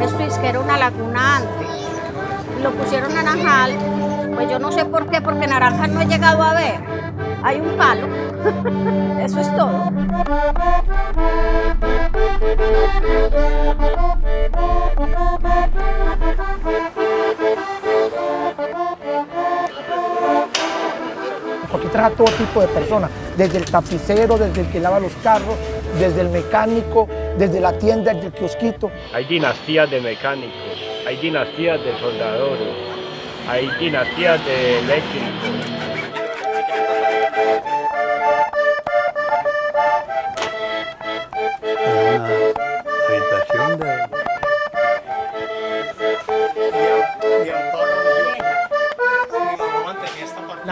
Esto es que era una laguna antes. Lo pusieron naranjal. Pues yo no sé por qué, porque naranjal no he llegado a ver. Hay un palo. Eso es todo. Trabaja todo tipo de personas, desde el tapicero, desde el que lava los carros, desde el mecánico, desde la tienda, desde el kiosquito. Hay dinastías de mecánicos, hay dinastías de soldadores, hay dinastías de eléctricos.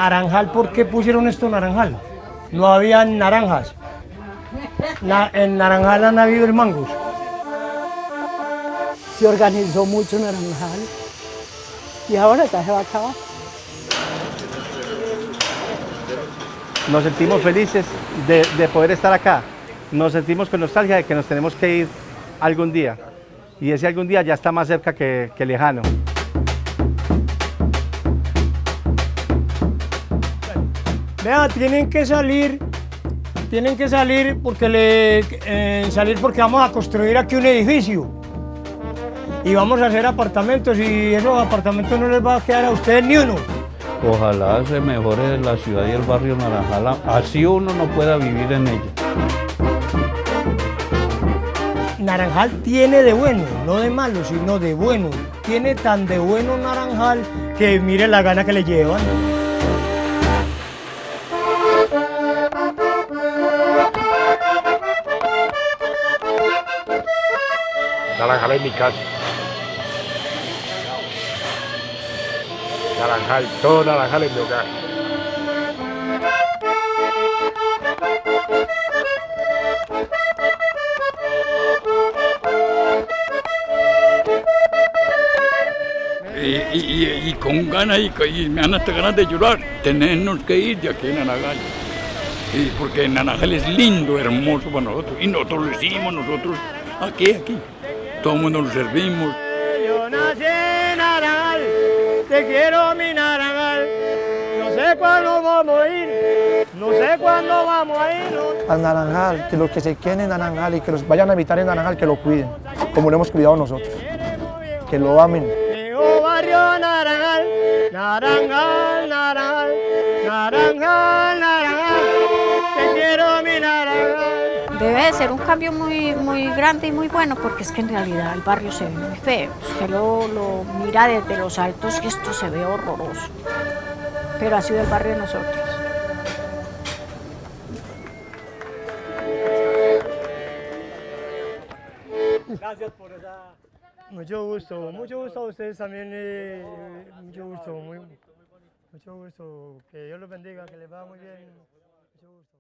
Naranjal, ¿por qué pusieron esto naranjal? No había naranjas. Na- en Naranjal han habido el mangos. se organizó mucho Naranjal y ahora ya se va a acabar. Nos sentimos felices de, de poder estar acá. Nos sentimos con nostalgia de que nos tenemos que ir algún día. Y ese algún día ya está más cerca que, que lejano. Vea, tienen que salir, tienen que salir porque le, eh, salir porque vamos a construir aquí un edificio y vamos a hacer apartamentos y esos apartamentos no les va a quedar a ustedes ni uno. Ojalá se mejore la ciudad y el barrio Naranjal, así uno no pueda vivir en ella. Naranjal tiene de bueno, no de malo, sino de bueno. Tiene tan de bueno Naranjal que mire la gana que le llevan. Naranjal es mi casa. Naranjal, todo Naranjal es mi hogar. y, y- y- con ganas y, y me dan hasta ganas de llorar, tenernos que ir de aquí en Naranjal. Y porque Naranjal es lindo, hermoso para nosotros. Y nosotros lo hicimos, nosotros aquí, aquí. Todo el mundo lo servimos. Yo nací en Naranjal, te quiero mi Naranjal. No sé cuándo vamos a ir, no sé cuándo vamos a ir. no- Al Naranjal, que los que se queden en Naranjal y que los vayan a habitar en Naranjal, que lo cuiden, como lo hemos cuidado nosotros. Que lo amen. Barrio Naranjal, Naranjal, Naranjal, Naranjal, Naranjal, Debe de ser un cambio muy, muy grande y muy bueno porque es que en realidad el barrio se ve muy feo. Usted lo, mira desde los altos y esto se ve horroroso. Pero ha sido el barrio de nosotros. Gracias por esa... Mucho gusto, mucho gusto a ustedes también, eh, mucho gusto, muy, mucho gusto. Que Dios los bendiga, que les vaya muy bien. Mucho gusto.